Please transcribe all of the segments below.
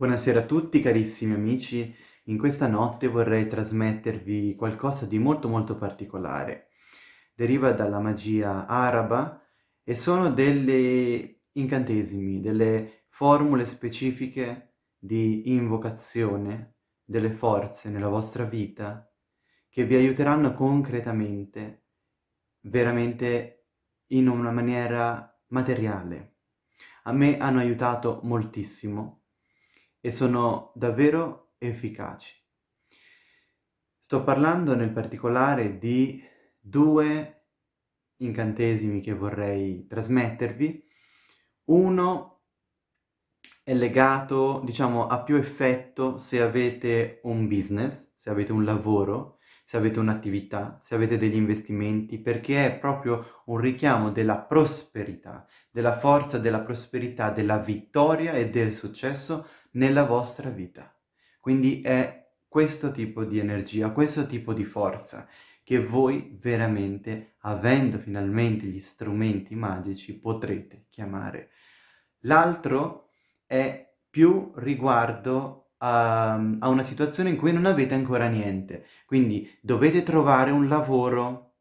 Buonasera a tutti carissimi amici, in questa notte vorrei trasmettervi qualcosa di molto molto particolare. Deriva dalla magia araba e sono delle incantesimi, delle formule specifiche di invocazione delle forze nella vostra vita che vi aiuteranno concretamente, veramente in una maniera materiale. A me hanno aiutato moltissimo e sono davvero efficaci. Sto parlando nel particolare di due incantesimi che vorrei trasmettervi. Uno è legato, diciamo, a più effetto se avete un business, se avete un lavoro, se avete un'attività, se avete degli investimenti, perché è proprio un richiamo della prosperità, della forza della prosperità, della vittoria e del successo nella vostra vita. Quindi è questo tipo di energia, questo tipo di forza che voi veramente, avendo finalmente gli strumenti magici, potrete chiamare. L'altro è più riguardo a, a, una situazione in cui non avete ancora niente. Quindi dovete trovare un lavoro,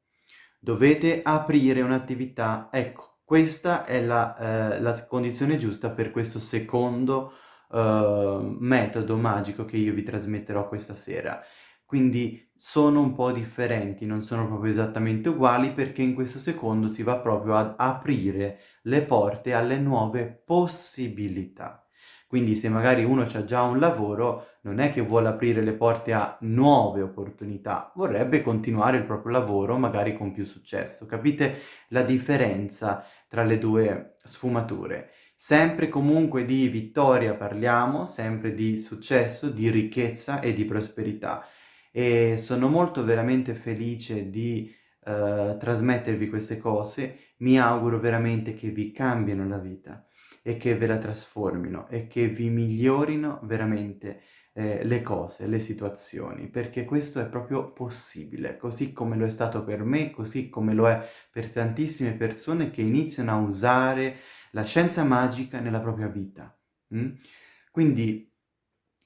dovete aprire un'attività. Ecco, questa è la, eh, la condizione giusta per questo secondo uh, metodo magico che io vi trasmetterò questa sera. Quindi sono un po' differenti, non sono proprio esattamente uguali perché in questo secondo si va proprio ad aprire le porte alle nuove possibilità. Quindi se magari uno ha già un lavoro, non è che vuole aprire le porte a nuove opportunità, vorrebbe continuare il proprio lavoro magari con più successo. Capite la differenza tra le due sfumature? Sempre comunque di vittoria parliamo, sempre di successo, di ricchezza e di prosperità. E sono molto veramente felice di uh, trasmettervi queste cose, mi auguro veramente che vi cambino la vita e che ve la trasformino e che vi migliorino veramente eh, le cose, le situazioni, perché questo è proprio possibile, così come lo è stato per me, così come lo è per tantissime persone che iniziano a usare la scienza magica nella propria vita. Mm? Quindi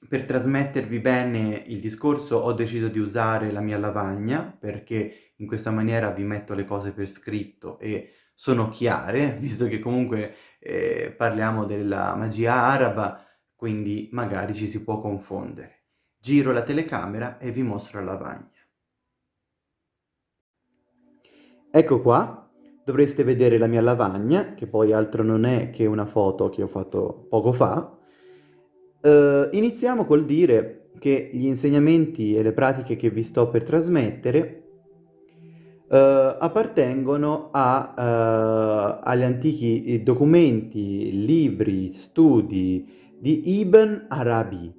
per trasmettervi bene il discorso ho deciso di usare la mia lavagna perché in questa maniera vi metto le cose per scritto e sono chiare, visto che comunque eh, parliamo della magia araba, quindi magari ci si può confondere. Giro la telecamera e vi mostro la lavagna. Ecco qua, dovreste vedere la mia lavagna, che poi altro non è che una foto che ho fatto poco fa. Uh, iniziamo col dire che gli insegnamenti e le pratiche che vi sto per trasmettere uh, appartengono a, uh, agli antichi documenti, libri, studi di Ibn Arabi.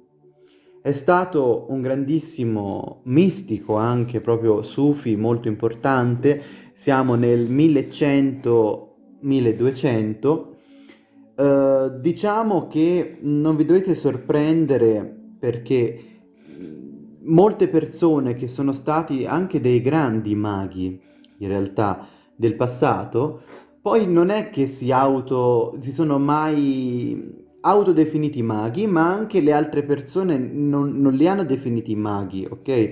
È stato un grandissimo mistico, anche proprio sufi, molto importante, siamo nel 1100-1200, eh, diciamo che non vi dovete sorprendere perché molte persone che sono stati anche dei grandi maghi, in realtà, del passato, poi non è che si auto, si sono mai autodefiniti maghi, ma anche le altre persone non, non li hanno definiti maghi, ok?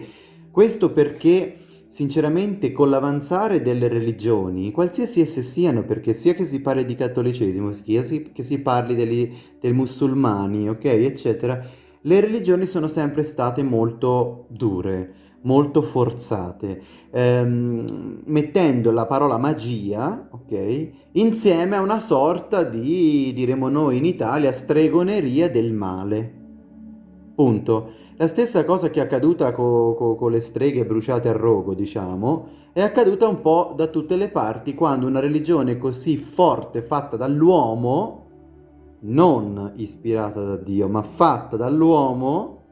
Questo perché Sinceramente, con l'avanzare delle religioni, qualsiasi esse siano, perché sia che si parli di cattolicesimo, sia che si parli degli, dei musulmani, ok, eccetera, le religioni sono sempre state molto dure, molto forzate, ehm, mettendo la parola magia, ok, insieme a una sorta di, diremo noi in Italia, stregoneria del male. Punto. La stessa cosa che è accaduta co co con le streghe bruciate a rogo, diciamo, è accaduta un po' da tutte le parti quando una religione così forte fatta dall'uomo, non ispirata da Dio, ma fatta dall'uomo,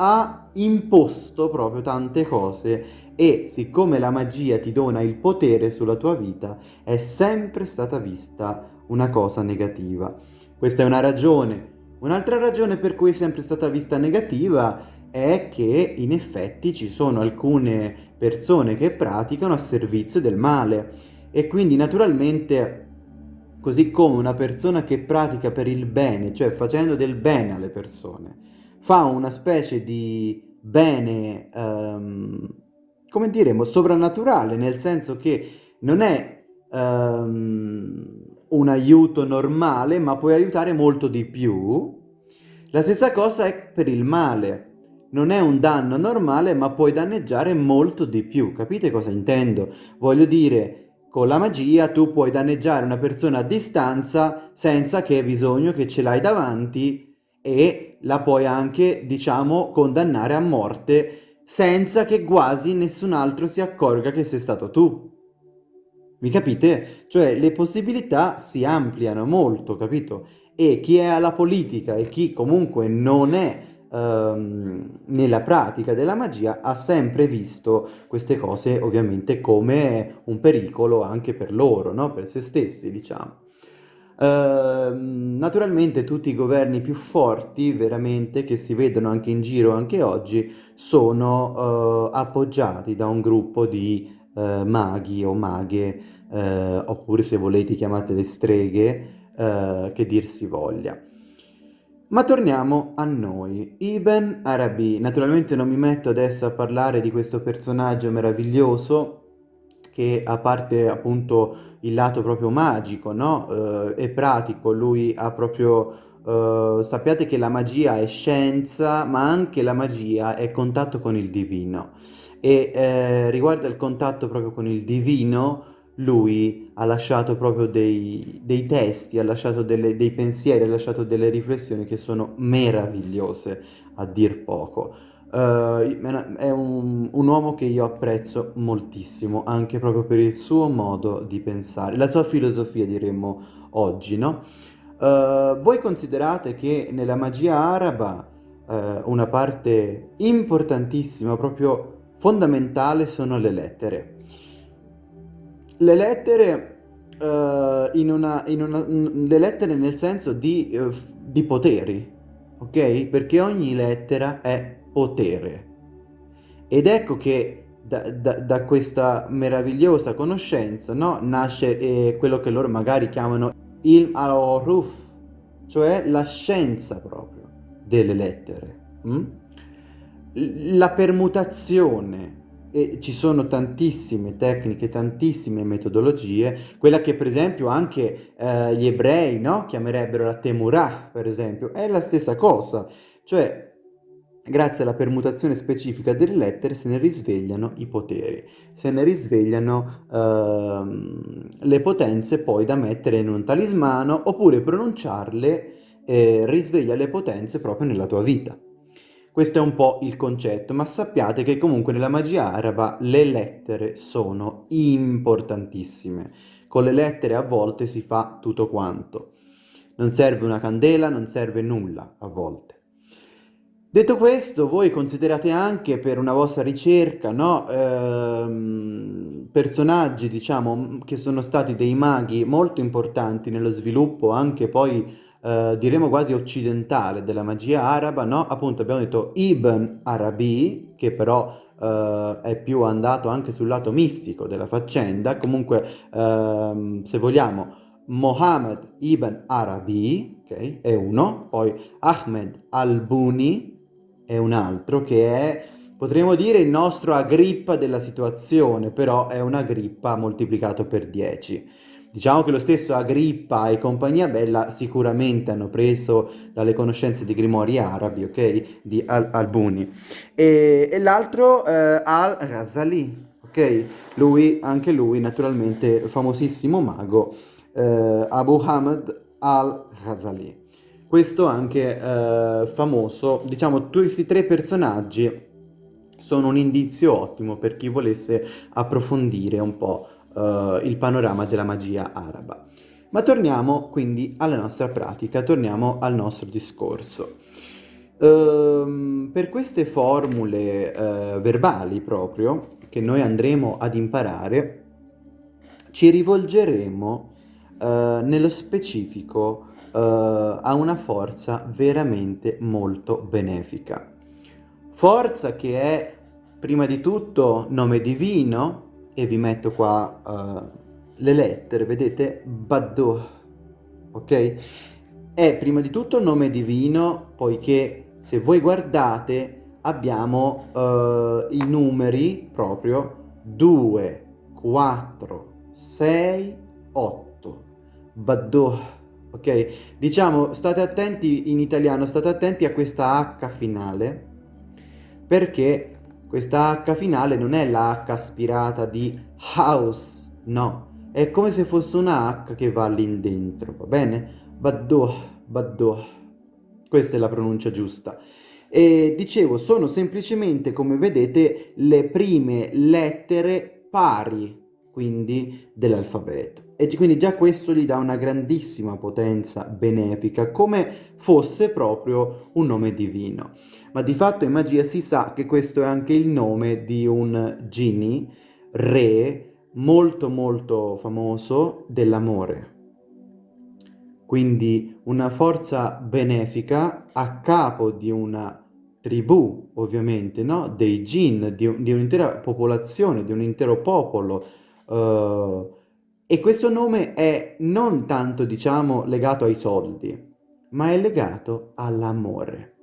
ha imposto proprio tante cose e siccome la magia ti dona il potere sulla tua vita, è sempre stata vista una cosa negativa. Questa è una ragione Un'altra ragione per cui è sempre stata vista negativa è che in effetti ci sono alcune persone che praticano a servizio del male e quindi naturalmente così come una persona che pratica per il bene, cioè facendo del bene alle persone, fa una specie di bene, um, come diremo, sovrannaturale, nel senso che non è um, un aiuto normale, ma puoi aiutare molto di più, la stessa cosa è per il male. Non è un danno normale, ma puoi danneggiare molto di più. Capite cosa intendo? Voglio dire, con la magia tu puoi danneggiare una persona a distanza senza che hai bisogno che ce l'hai davanti e la puoi anche, diciamo, condannare a morte senza che quasi nessun altro si accorga che sei stato tu. Mi capite? Cioè le possibilità si ampliano molto, capito? E chi è alla politica e chi comunque non è ehm, nella pratica della magia ha sempre visto queste cose ovviamente come un pericolo anche per loro, no? per se stessi diciamo. Uh, naturalmente tutti i governi più forti, veramente, che si vedono anche in giro anche oggi, sono uh, appoggiati da un gruppo di uh, maghi o maghe, eh, oppure se volete chiamatele streghe, che dir si voglia. Ma torniamo a noi. Ibn Arabi, naturalmente non mi metto adesso a parlare di questo personaggio meraviglioso che a parte appunto il lato proprio magico, no? Eh, e pratico, lui ha proprio... Uh, sappiate che la magia è scienza, ma anche la magia è contatto con il divino. E eh, riguardo al contatto proprio con il divino, lui ha lasciato proprio dei, dei testi, ha lasciato delle, dei pensieri, ha lasciato delle riflessioni che sono meravigliose, a dir poco. Uh, è un, un, uomo che io apprezzo moltissimo, anche proprio per il suo modo di pensare, la sua filosofia diremmo oggi, no? Uh, voi considerate che nella magia araba uh, una parte importantissima, proprio fondamentale, sono le lettere le lettere, in una, in una, le lettere nel senso di, di poteri, ok? Perché ogni lettera è potere. Ed ecco che da, da, da questa meravigliosa conoscenza no? nasce eh, quello che loro magari chiamano il al-Ruf, cioè la scienza proprio delle lettere. Mm? La permutazione e ci sono tantissime tecniche, tantissime metodologie, quella che per esempio anche eh, gli ebrei no? chiamerebbero la temurah, per esempio, è la stessa cosa, cioè grazie alla permutazione specifica delle lettere se ne risvegliano i poteri, se ne risvegliano ehm, le potenze poi da mettere in un talismano oppure pronunciarle eh, risveglia le potenze proprio nella tua vita. Questo è un po' il concetto, ma sappiate che comunque nella magia araba le lettere sono importantissime. Con le lettere a volte si fa tutto quanto. Non serve una candela, non serve nulla a volte. Detto questo, voi considerate anche per una vostra ricerca, no, ehm, personaggi, diciamo, che sono stati dei maghi molto importanti nello sviluppo anche poi eh, diremo quasi occidentale della magia araba, no? Appunto abbiamo detto Ibn Arabi, che però eh, è più andato anche sul lato mistico della faccenda, comunque ehm, se vogliamo Mohammed ibn Arabi, okay, è uno, poi Ahmed al-Buni è un altro che è, potremmo dire, il nostro Agrippa della situazione, però è un Agrippa moltiplicato per 10. Diciamo che lo stesso Agrippa e compagnia bella sicuramente hanno preso dalle conoscenze di grimori arabi, ok? Di Al Albuni. E, e l'altro eh, Al-Ghazali, ok? Lui, anche lui, naturalmente, famosissimo mago, eh, Abu Hamad Al-Ghazali. Questo anche eh, famoso, diciamo, questi tre personaggi sono un indizio ottimo per chi volesse approfondire un po' uh, il panorama della magia araba. Ma torniamo quindi alla nostra pratica, torniamo al nostro discorso. Uh, per queste formule uh, verbali proprio, che noi andremo ad imparare, ci rivolgeremo uh, nello specifico a una forza veramente molto benefica. Forza che è prima di tutto nome divino, e vi metto qua uh, le lettere, vedete? Badduh, ok? È prima di tutto nome divino, poiché se voi guardate abbiamo uh, i numeri proprio 2, 4, 6, 8. Baddoh, ok? Diciamo, state attenti in italiano, state attenti a questa H finale, perché questa H finale non è la H aspirata di house, no. È come se fosse una H che va lì dentro, va bene? Baddoh, baddoh. Questa è la pronuncia giusta. E dicevo, sono semplicemente, come vedete, le prime lettere pari, quindi, dell'alfabeto. E quindi già questo gli dà una grandissima potenza benefica, come fosse proprio un nome divino. Ma di fatto in magia si sa che questo è anche il nome di un genie, re, molto molto famoso dell'amore. Quindi una forza benefica a capo di una tribù, ovviamente, no? dei jinn, di, di un'intera popolazione, di un intero popolo. Uh, e questo nome è non tanto, diciamo, legato ai soldi, ma è legato all'amore.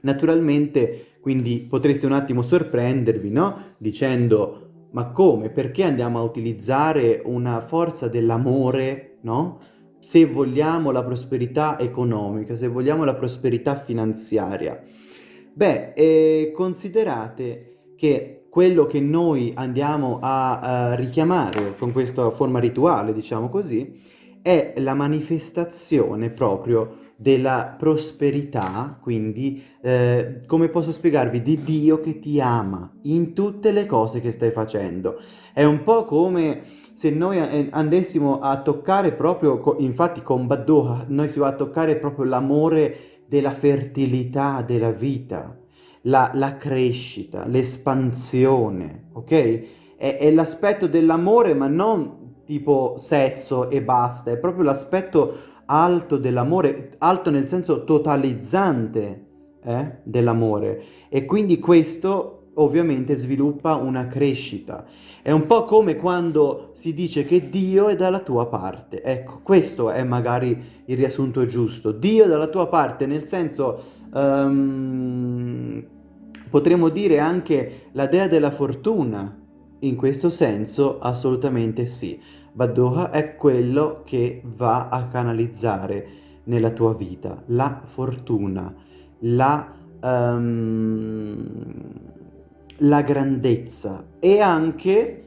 Naturalmente, quindi potreste un attimo sorprendervi, no? Dicendo, ma come? Perché andiamo a utilizzare una forza dell'amore, no? Se vogliamo la prosperità economica, se vogliamo la prosperità finanziaria. Beh, eh, considerate che quello che noi andiamo a, a richiamare con questa forma rituale, diciamo così, è la manifestazione proprio della prosperità, quindi eh, come posso spiegarvi, di Dio che ti ama in tutte le cose che stai facendo. È un po' come se noi eh, andessimo a toccare proprio, infatti con Baddoha, noi si va a toccare proprio l'amore della fertilità della vita, la, la crescita, l'espansione, ok? È, è l'aspetto dell'amore ma non tipo sesso e basta, è proprio l'aspetto alto dell'amore, alto nel senso totalizzante eh, dell'amore e quindi questo ovviamente sviluppa una crescita. È un po' come quando si dice che Dio è dalla tua parte. Ecco, questo è magari il riassunto giusto. Dio è dalla tua parte, nel senso, um, potremmo dire anche la dea della fortuna. In questo senso, assolutamente sì. Baddoha è quello che va a canalizzare nella tua vita la fortuna, la, um, la grandezza e anche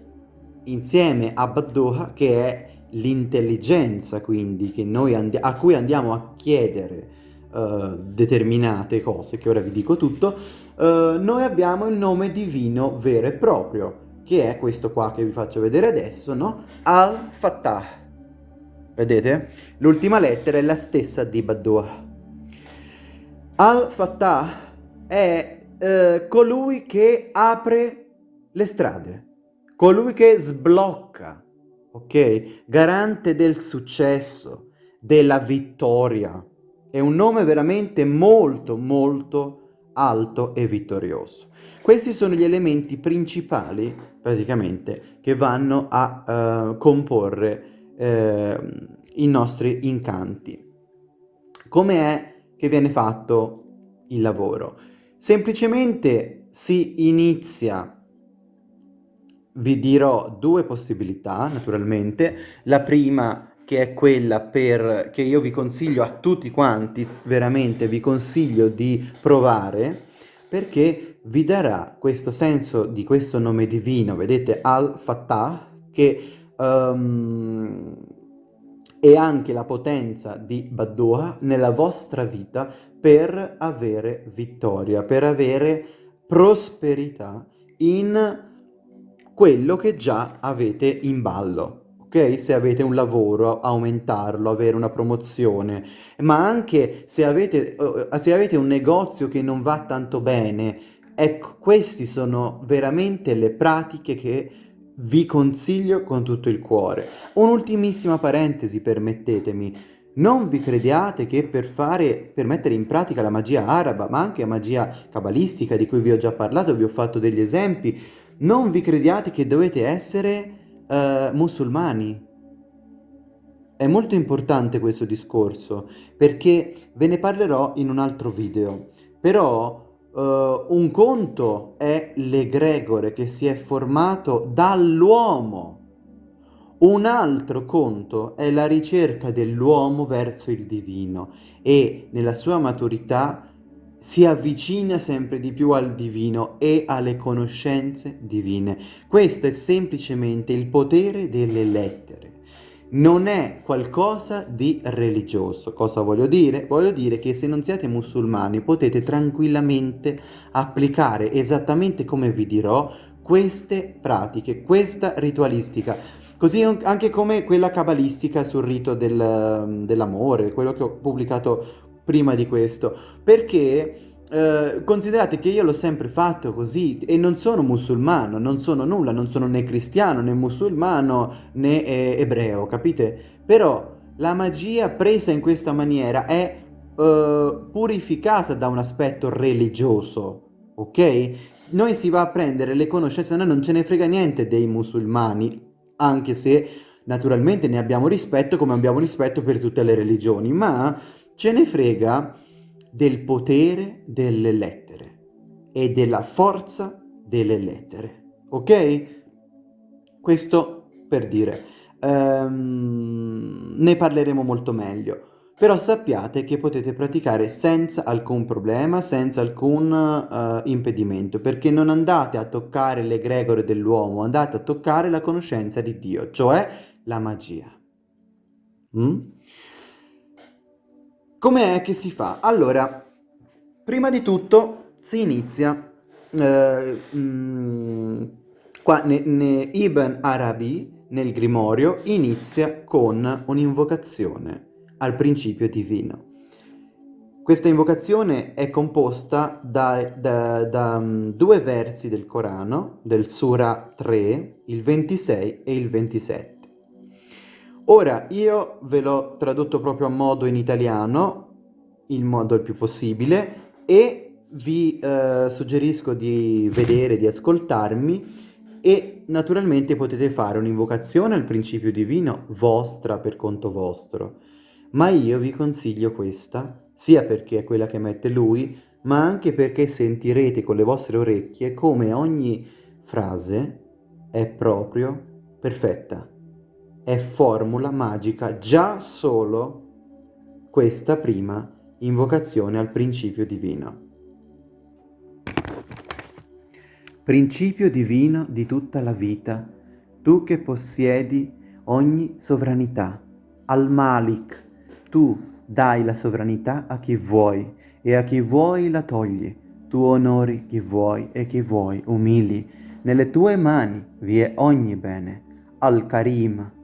insieme a Baddoha che è l'intelligenza quindi a cui andiamo a chiedere uh, determinate cose che ora vi dico tutto, uh, noi abbiamo il nome divino vero e proprio che è questo qua che vi faccio vedere adesso, no? Al-Fattah. Vedete? L'ultima lettera è la stessa di Badua. Al-Fattah è eh, colui che apre le strade, colui che sblocca, ok? Garante del successo, della vittoria. È un nome veramente molto, molto alto e vittorioso. Questi sono gli elementi principali, praticamente, che vanno a uh, comporre uh, i nostri incanti. Come è che viene fatto il lavoro? Semplicemente si inizia vi dirò due possibilità, naturalmente. La prima che è quella per, che io vi consiglio a tutti quanti, veramente vi consiglio di provare, perché vi darà questo senso di questo nome divino, vedete, Al-Fattah, che um, è anche la potenza di Baddua nella vostra vita per avere vittoria, per avere prosperità in quello che già avete in ballo ok? Se avete un lavoro, aumentarlo, avere una promozione, ma anche se avete, se avete un negozio che non va tanto bene, ecco, queste sono veramente le pratiche che vi consiglio con tutto il cuore. Un'ultimissima parentesi, permettetemi. Non vi crediate che per, fare, per mettere in pratica la magia araba, ma anche la magia cabalistica di cui vi ho già parlato, vi ho fatto degli esempi, non vi crediate che dovete essere uh, musulmani. è molto importante questo discorso perché ve ne parlerò in un altro video. Però uh, un conto è l'egregore che si è formato dall'uomo. Un altro conto è la ricerca dell'uomo verso il divino e nella sua maturità si avvicina sempre di più al divino e alle conoscenze divine. Questo è semplicemente il potere delle lettere. Non è qualcosa di religioso. Cosa voglio dire? Voglio dire che se non siete musulmani potete tranquillamente applicare esattamente come vi dirò queste pratiche, questa ritualistica. Così anche come quella cabalistica sul rito del, dell'amore, quello che ho pubblicato prima di questo, perché eh, considerate che io l'ho sempre fatto così e non sono musulmano, non sono nulla, non sono né cristiano né musulmano né eh, ebreo, capite? Però la magia presa in questa maniera è eh, purificata da un aspetto religioso, ok? Noi si va a prendere le conoscenze, noi non ce ne frega niente dei musulmani, anche se naturalmente ne abbiamo rispetto come abbiamo rispetto per tutte le religioni, ma ce ne frega del potere delle lettere e della forza delle lettere, ok? Questo per dire, um, ne parleremo molto meglio, però sappiate che potete praticare senza alcun problema, senza alcun uh, impedimento, perché non andate a toccare l'egregore dell'uomo, andate a toccare la conoscenza di Dio, cioè la magia. Mm? Com'è che si fa? Allora, prima di tutto si inizia, eh, mh, mm, qua ne, ne Ibn Arabi, nel Grimorio, inizia con un'invocazione al principio divino. Questa invocazione è composta da, da, da um, due versi del Corano, del Sura 3, il 26 e il 27. Ora, io ve l'ho tradotto proprio a modo in italiano, il modo il più possibile, e vi eh, suggerisco di vedere, di ascoltarmi e naturalmente potete fare un'invocazione al principio divino vostra per conto vostro, ma io vi consiglio questa, sia perché è quella che mette lui, ma anche perché sentirete con le vostre orecchie come ogni frase è proprio perfetta è formula magica già solo questa prima invocazione al principio divino. Principio divino di tutta la vita, tu che possiedi ogni sovranità, al Malik, tu dai la sovranità a chi vuoi e a chi vuoi la togli, tu onori chi vuoi e chi vuoi umili, nelle tue mani vi è ogni bene, al Karim,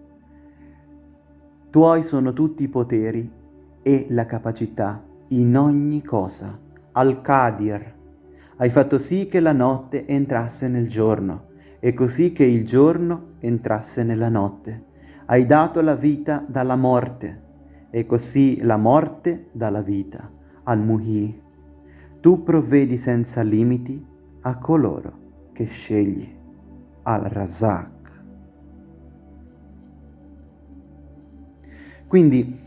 tuoi sono tutti i poteri e la capacità in ogni cosa. Al-Qadir, hai fatto sì che la notte entrasse nel giorno e così che il giorno entrasse nella notte. Hai dato la vita dalla morte e così la morte dalla vita. Al-Muhi, tu provvedi senza limiti a coloro che scegli. Al-Razak. Quindi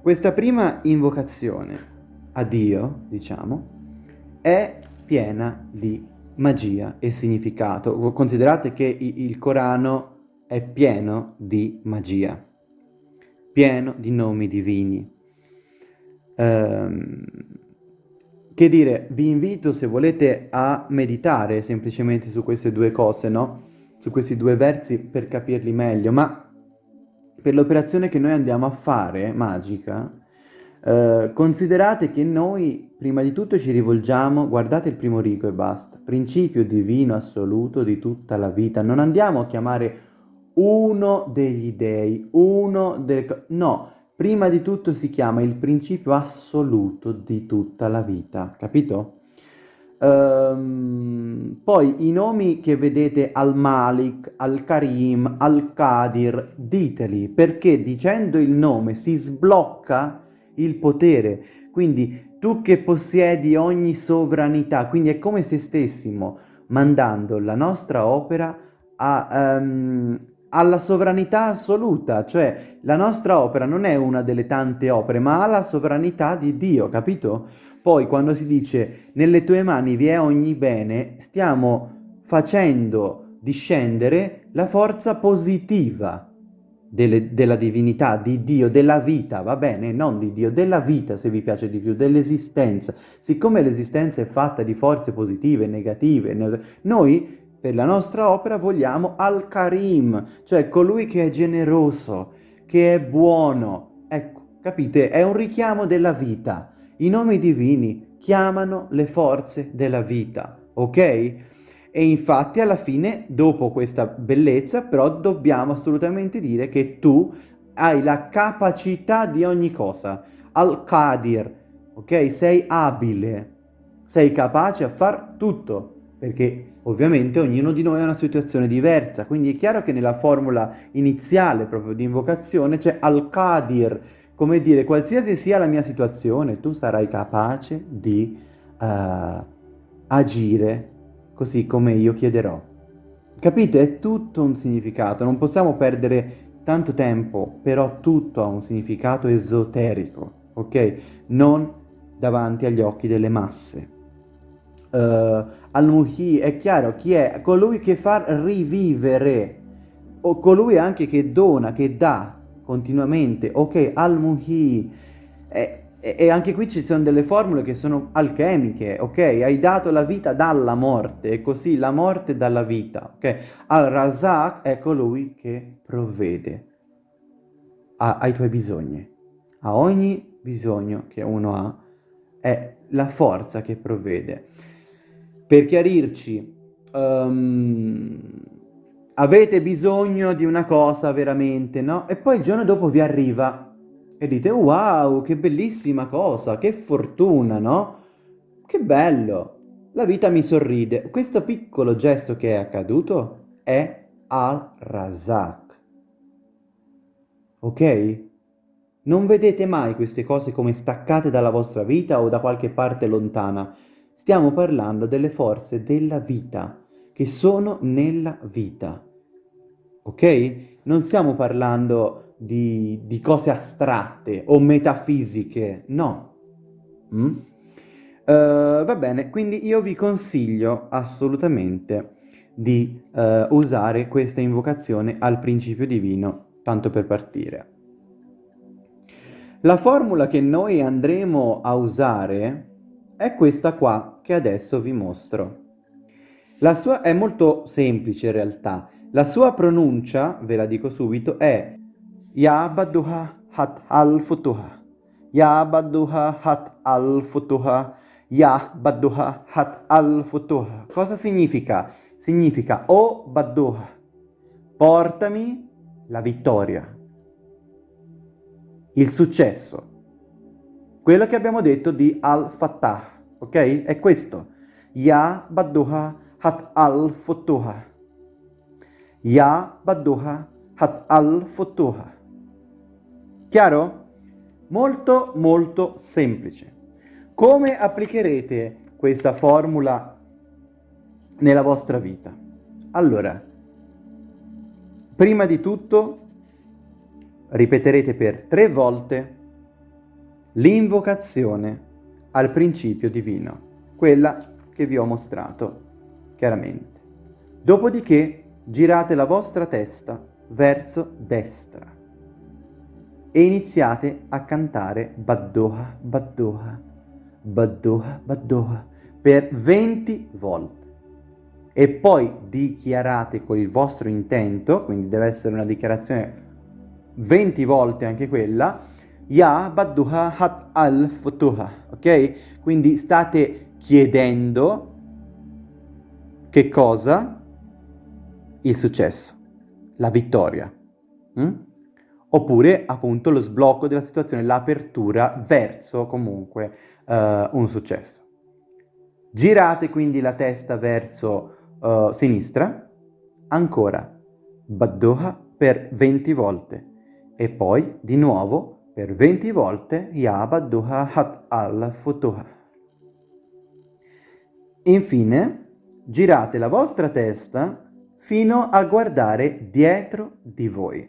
questa prima invocazione a Dio, diciamo, è piena di magia e significato. Considerate che il Corano è pieno di magia, pieno di nomi divini. Um, che dire, vi invito se volete a meditare semplicemente su queste due cose, no? Su questi due versi per capirli meglio, ma per l'operazione che noi andiamo a fare, magica, eh, considerate che noi prima di tutto ci rivolgiamo, guardate il primo rigo e basta, principio divino assoluto di tutta la vita, non andiamo a chiamare uno degli dei, uno delle... no, prima di tutto si chiama il principio assoluto di tutta la vita, capito? Um, poi i nomi che vedete Al-Malik, Al-Karim, Al-Qadir, diteli perché dicendo il nome si sblocca il potere. Quindi tu che possiedi ogni sovranità, quindi è come se stessimo mandando la nostra opera a, um, alla sovranità assoluta, cioè la nostra opera non è una delle tante opere, ma ha la sovranità di Dio, capito? Poi quando si dice nelle tue mani vi è ogni bene, stiamo facendo discendere la forza positiva delle, della divinità, di Dio, della vita, va bene? Non di Dio, della vita se vi piace di più, dell'esistenza. Siccome l'esistenza è fatta di forze positive negative, noi per la nostra opera vogliamo Al-Karim, cioè colui che è generoso, che è buono. Ecco, capite? È un richiamo della vita. I nomi divini chiamano le forze della vita, ok? E infatti alla fine, dopo questa bellezza, però dobbiamo assolutamente dire che tu hai la capacità di ogni cosa. Al-Qadir, ok? Sei abile, sei capace a far tutto, perché Ovviamente ognuno di noi ha una situazione diversa, quindi è chiaro che nella formula iniziale proprio di invocazione c'è al-Qadir, come dire qualsiasi sia la mia situazione, tu sarai capace di uh, agire così come io chiederò. Capite? È tutto un significato, non possiamo perdere tanto tempo, però tutto ha un significato esoterico, ok? Non davanti agli occhi delle masse uh, Al-Muhi è chiaro chi è colui che fa rivivere o colui anche che dona, che dà continuamente, ok, Al-Muhi e, e, anche qui ci sono delle formule che sono alchemiche, ok? Hai dato la vita dalla morte, e così la morte dalla vita, ok? Al-Razak è colui che provvede a, ai tuoi bisogni, a ogni bisogno che uno ha, è la forza che provvede. Per chiarirci, um, avete bisogno di una cosa veramente, no? E poi il giorno dopo vi arriva e dite wow, che bellissima cosa, che fortuna, no? Che bello, la vita mi sorride. Questo piccolo gesto che è accaduto è al-Razak. Ok? Non vedete mai queste cose come staccate dalla vostra vita o da qualche parte lontana. Stiamo parlando delle forze della vita, che sono nella vita. Ok? Non stiamo parlando di, di cose astratte o metafisiche, no. Mm? Uh, va bene, quindi io vi consiglio assolutamente di uh, usare questa invocazione al principio divino, tanto per partire. La formula che noi andremo a usare è questa qua che adesso vi mostro. La sua è molto semplice in realtà. La sua pronuncia, ve la dico subito, è Ya Badduha Hat Al-Futuha. Ya Badduha Hat Al-Futuha. Ya Badduha Hat Al-Futuha. Cosa significa? Significa O oh Badduha, portami la vittoria, il successo. Quello che abbiamo detto di Al-Fattah ok? È questo. Ya badduha hat al futuha. Ya badduha hat al futuha. Chiaro? Molto molto semplice. Come applicherete questa formula nella vostra vita? Allora, prima di tutto ripeterete per tre volte l'invocazione al principio divino, quella che vi ho mostrato chiaramente. Dopodiché girate la vostra testa verso destra e iniziate a cantare Baddoha, Baddoha, Baddoha, Baddoha per 20 volte. E poi dichiarate con il vostro intento, quindi deve essere una dichiarazione 20 volte anche quella, Ya badduha hat al futuha, ok? Quindi state chiedendo che cosa? Il successo, la vittoria. Mm? Oppure appunto lo sblocco della situazione, l'apertura verso comunque uh, un successo. Girate quindi la testa verso uh, sinistra, ancora, badduha per 20 volte e poi di nuovo per 20 volte Ya Badduha Hat al-Futuha. Infine, girate la vostra testa fino a guardare dietro di voi.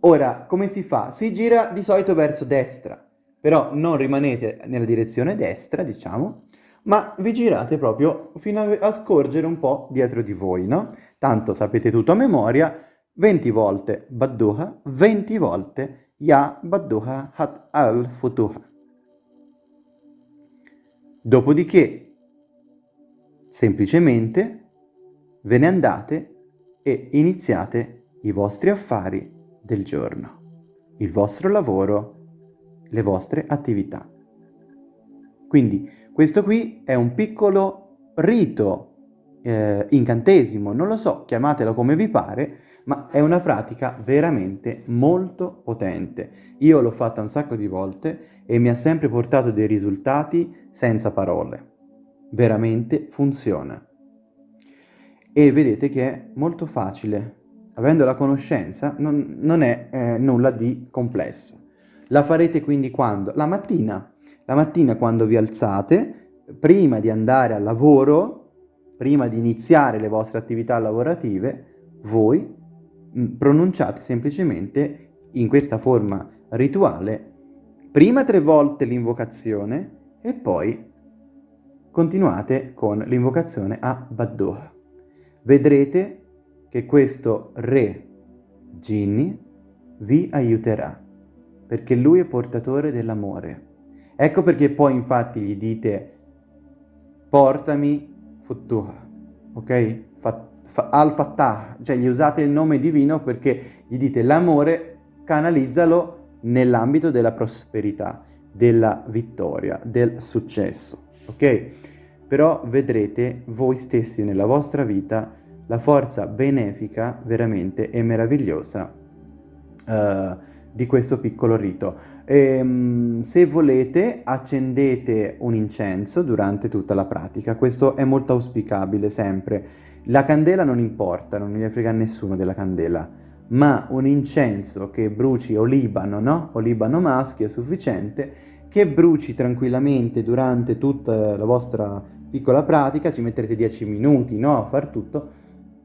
Ora, come si fa? Si gira di solito verso destra, però non rimanete nella direzione destra, diciamo, ma vi girate proprio fino a scorgere un po' dietro di voi, no? Tanto sapete tutto a memoria, 20 volte Badduha, 20 volte Ya Badduha Hat al-Futuha. Dopodiché, semplicemente, ve ne andate e iniziate i vostri affari del giorno, il vostro lavoro, le vostre attività. Quindi questo qui è un piccolo rito, eh, incantesimo, non lo so, chiamatelo come vi pare, ma è una pratica veramente molto potente. Io l'ho fatta un sacco di volte e mi ha sempre portato dei risultati senza parole. Veramente funziona. E vedete che è molto facile. Avendo la conoscenza non, non è eh, nulla di complesso. La farete quindi quando? La mattina. La mattina quando vi alzate, prima di andare al lavoro, prima di iniziare le vostre attività lavorative, voi Mm, pronunciate semplicemente in questa forma rituale prima tre volte l'invocazione e poi continuate con l'invocazione a Baddoha. Vedrete che questo re Ginni vi aiuterà perché lui è portatore dell'amore. Ecco perché poi infatti gli dite portami Futtuha, ok? Fat al-Fattah, cioè gli usate il nome divino perché gli dite l'amore canalizzalo nell'ambito della prosperità, della vittoria, del successo, ok? Però vedrete voi stessi nella vostra vita la forza benefica veramente e meravigliosa uh, di questo piccolo rito. E, ehm, se volete accendete un incenso durante tutta la pratica, questo è molto auspicabile sempre la candela non importa, non ne frega nessuno della candela, ma un incenso che bruci olibano, no? Olibano maschio è sufficiente, che bruci tranquillamente durante tutta la vostra piccola pratica, ci metterete 10 minuti, no? A far tutto,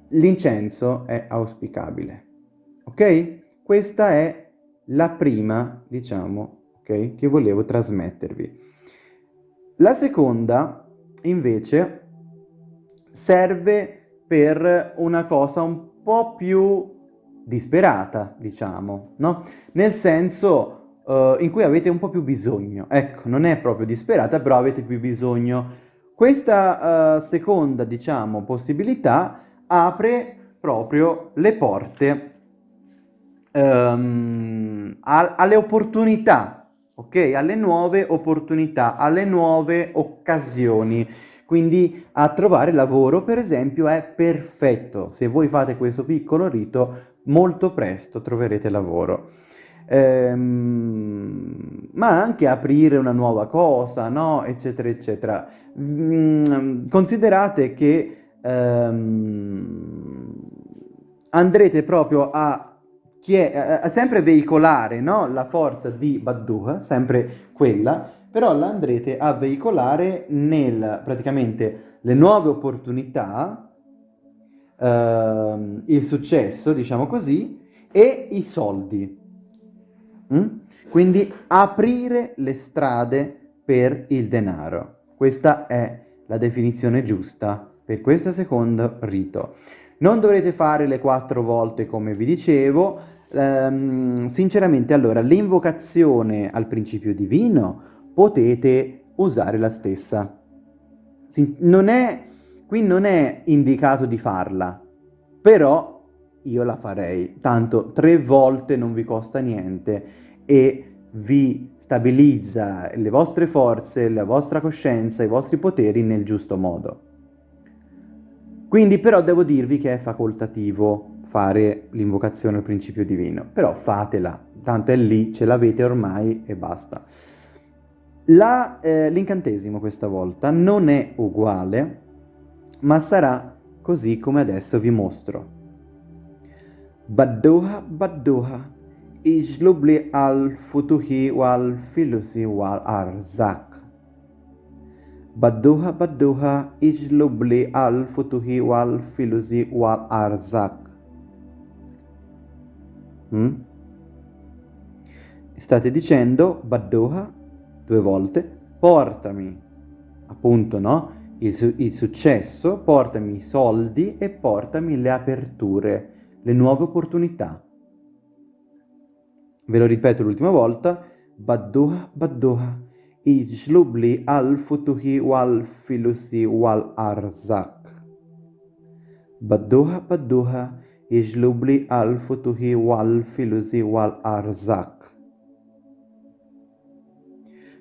l'incenso è auspicabile. Ok? Questa è la prima, diciamo, ok? Che volevo trasmettervi. La seconda, invece, serve per una cosa un po' più disperata, diciamo, no? Nel senso uh, in cui avete un po' più bisogno. Ecco, non è proprio disperata, però avete più bisogno. Questa uh, seconda, diciamo, possibilità apre proprio le porte um, a, alle opportunità, ok? Alle nuove opportunità, alle nuove occasioni. Quindi a trovare lavoro, per esempio, è perfetto. Se voi fate questo piccolo rito, molto presto troverete lavoro. Ehm, ma anche aprire una nuova cosa, no? Eccetera, eccetera. Mm, considerate che ehm, andrete proprio a, a sempre veicolare no? la forza di Badduha, sempre quella, però la andrete a veicolare nel praticamente le nuove opportunità, ehm, il successo, diciamo così, e i soldi. Mm? Quindi aprire le strade per il denaro. Questa è la definizione giusta per questo secondo rito. Non dovrete fare le quattro volte come vi dicevo, ehm, sinceramente allora l'invocazione al principio divino potete usare la stessa. Non è, qui non è indicato di farla, però io la farei, tanto tre volte non vi costa niente e vi stabilizza le vostre forze, la vostra coscienza, i vostri poteri nel giusto modo. Quindi però devo dirvi che è facoltativo fare l'invocazione al principio divino, però fatela, tanto è lì, ce l'avete ormai e basta. Eh, l'incantesimo questa volta non è uguale, ma sarà così come adesso vi mostro. Baddoha Baddoha futuhi wal filusi wal arzak. Badduha badduha ijlubli al futuhi wal filusi wal arzak. Mm? State dicendo badduha due volte, portami, appunto, no? Il, il successo, portami i soldi e portami le aperture, le nuove opportunità. Ve lo ripeto l'ultima volta, Baddoha Baddoha, Ijlubli al-Futuhi wal-Filusi wal-Arzak. Baddoha Baddoha, Ijlubli al-Futuhi wal-Filusi wal-Arzak.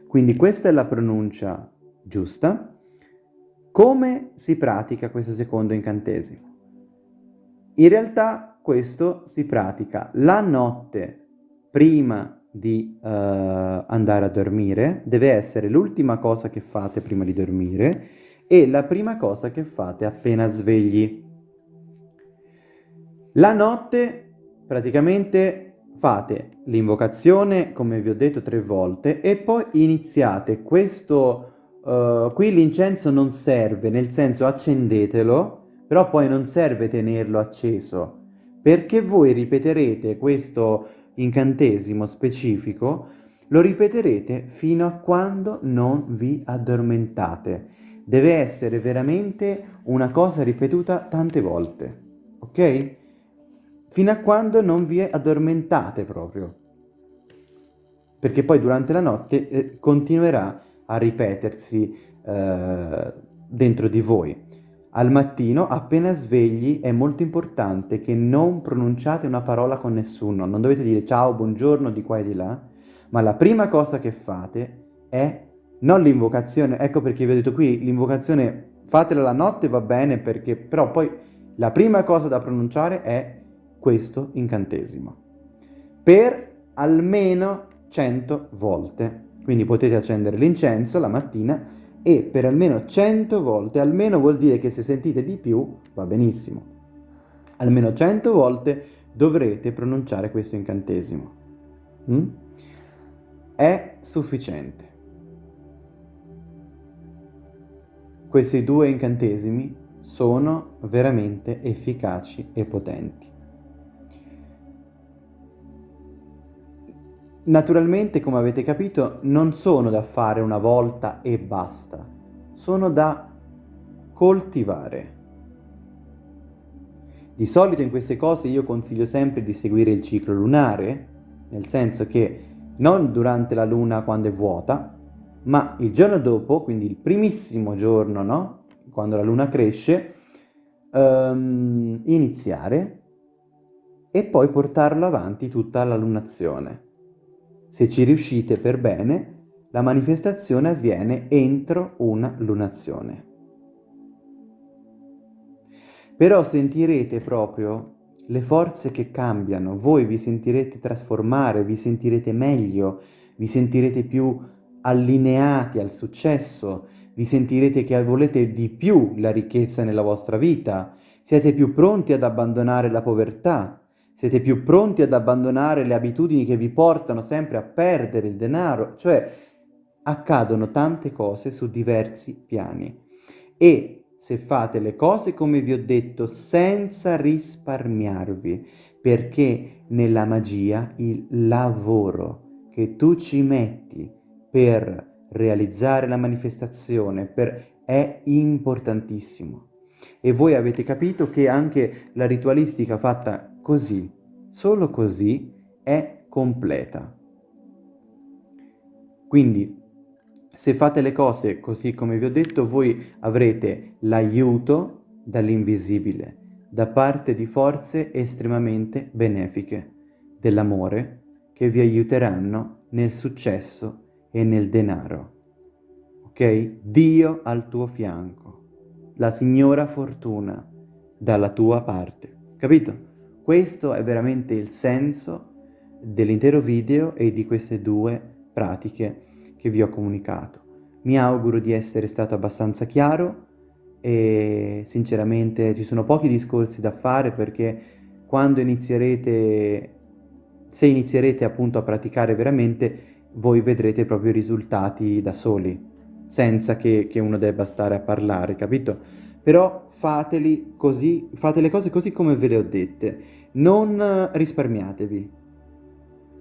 Quindi questa è la pronuncia giusta. Come si pratica questo secondo incantesimo? In realtà questo si pratica la notte prima di uh, andare a dormire, deve essere l'ultima cosa che fate prima di dormire e la prima cosa che fate appena svegli. La notte praticamente fate l'invocazione, come vi ho detto tre volte, e poi iniziate questo... Uh, qui l'incenso non serve, nel senso accendetelo, però poi non serve tenerlo acceso, perché voi ripeterete questo incantesimo specifico, lo ripeterete fino a quando non vi addormentate. Deve essere veramente una cosa ripetuta tante volte, ok? Fino a quando non vi addormentate proprio. Perché poi durante la notte eh, continuerà a ripetersi eh, dentro di voi. Al mattino, appena svegli, è molto importante che non pronunciate una parola con nessuno, non dovete dire ciao, buongiorno di qua e di là, ma la prima cosa che fate è non l'invocazione, ecco perché vi ho detto qui, l'invocazione fatela la notte va bene perché però poi la prima cosa da pronunciare è questo incantesimo. Per almeno 100 volte. Quindi potete accendere l'incenso la mattina e per almeno 100 volte, almeno vuol dire che se sentite di più va benissimo, almeno 100 volte dovrete pronunciare questo incantesimo. Mm? È sufficiente. Questi due incantesimi sono veramente efficaci e potenti. Naturalmente, come avete capito, non sono da fare una volta e basta, sono da coltivare. Di solito in queste cose io consiglio sempre di seguire il ciclo lunare, nel senso che non durante la luna quando è vuota, ma il giorno dopo, quindi il primissimo giorno, no? Quando la luna cresce, um, iniziare e poi portarlo avanti tutta la lunazione. Se ci riuscite per bene, la manifestazione avviene entro una lunazione. Però sentirete proprio le forze che cambiano, voi vi sentirete trasformare, vi sentirete meglio, vi sentirete più allineati al successo, vi sentirete che volete di più la ricchezza nella vostra vita, siete più pronti ad abbandonare la povertà, siete più pronti ad abbandonare le abitudini che vi portano sempre a perdere il denaro, cioè accadono tante cose su diversi piani. E se fate le cose come vi ho detto senza risparmiarvi, perché nella magia il lavoro che tu ci metti per realizzare la manifestazione per, è importantissimo. E voi avete capito che anche la ritualistica fatta Così, solo così, è completa. Quindi, se fate le cose così come vi ho detto, voi avrete l'aiuto dall'invisibile, da parte di forze estremamente benefiche, dell'amore, che vi aiuteranno nel successo e nel denaro. Ok? Dio al tuo fianco, la signora fortuna dalla tua parte. Capito? Questo è veramente il senso dell'intero video e di queste due pratiche che vi ho comunicato. Mi auguro di essere stato abbastanza chiaro e sinceramente ci sono pochi discorsi da fare perché quando inizierete, se inizierete appunto a praticare veramente, voi vedrete proprio i risultati da soli. senza che, che uno debba stare a parlare, capito? Però fateli così, fate le cose così come ve le ho dette, non risparmiatevi.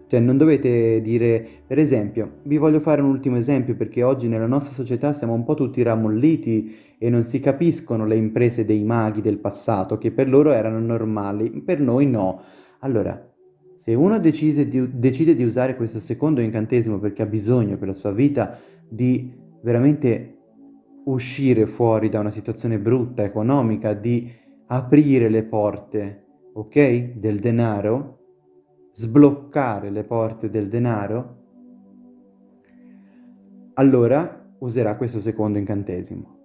Cioè non dovete dire, per esempio, vi voglio fare un ultimo esempio perché oggi nella nostra società siamo un po' tutti ramolliti e non si capiscono le imprese dei maghi del passato che per loro erano normali, per noi no. Allora, se uno di, decide di usare questo secondo incantesimo perché ha bisogno per la sua vita di veramente uscire fuori da una situazione brutta, economica, di aprire le porte, ok, del denaro, sbloccare le porte del denaro, allora userà questo secondo incantesimo.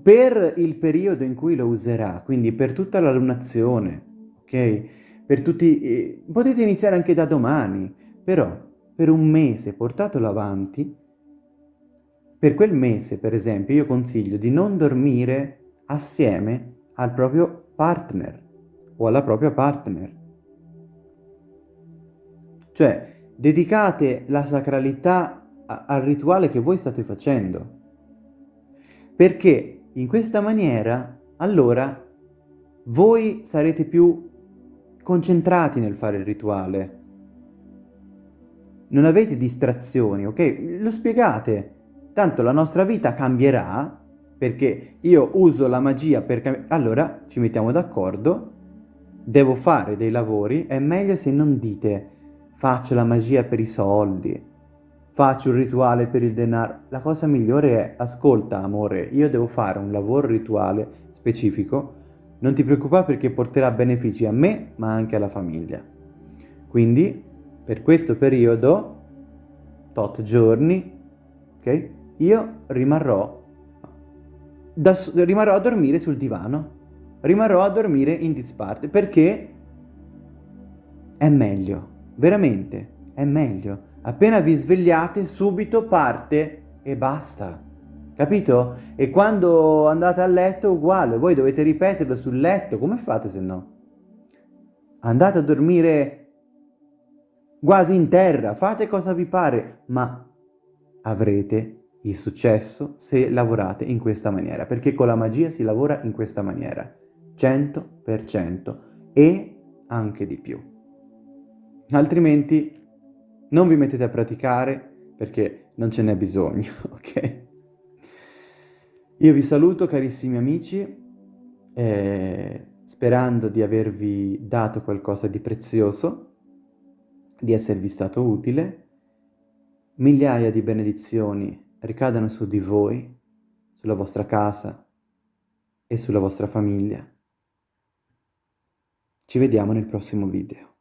Per il periodo in cui lo userà, quindi per tutta la lunazione, ok? Per tutti, eh, potete iniziare anche da domani, però per un mese portatelo avanti, per quel mese per esempio io consiglio di non dormire assieme al proprio partner o alla propria partner cioè, dedicate la sacralità al rituale che voi state facendo. Perché in questa maniera, allora, voi sarete più concentrati nel fare il rituale. Non avete distrazioni, ok? Lo spiegate. Tanto la nostra vita cambierà perché io uso la magia per. Allora ci mettiamo d'accordo, devo fare dei lavori, è meglio se non dite faccio la magia per i soldi, faccio un rituale per il denaro. La cosa migliore è, ascolta amore, io devo fare un lavoro rituale specifico, non ti preoccupare perché porterà benefici a me ma anche alla famiglia. Quindi per questo periodo, tot giorni, ok? Io rimarrò, da, rimarrò a dormire sul divano, rimarrò a dormire in disparte perché è meglio veramente è meglio. Appena vi svegliate, subito parte e basta. Capito? E quando andate a letto, uguale, voi dovete ripeterlo sul letto. Come fate se no? Andate a dormire quasi in terra, fate cosa vi pare, ma avrete il successo se lavorate in questa maniera, perché con la magia si lavora in questa maniera, 100% e anche di più altrimenti non vi mettete a praticare perché non ce n'è bisogno, ok? Io vi saluto carissimi amici, eh, sperando di avervi dato qualcosa di prezioso, di esservi stato utile. Migliaia di benedizioni ricadano su di voi, sulla vostra casa e sulla vostra famiglia. Ci vediamo nel prossimo video.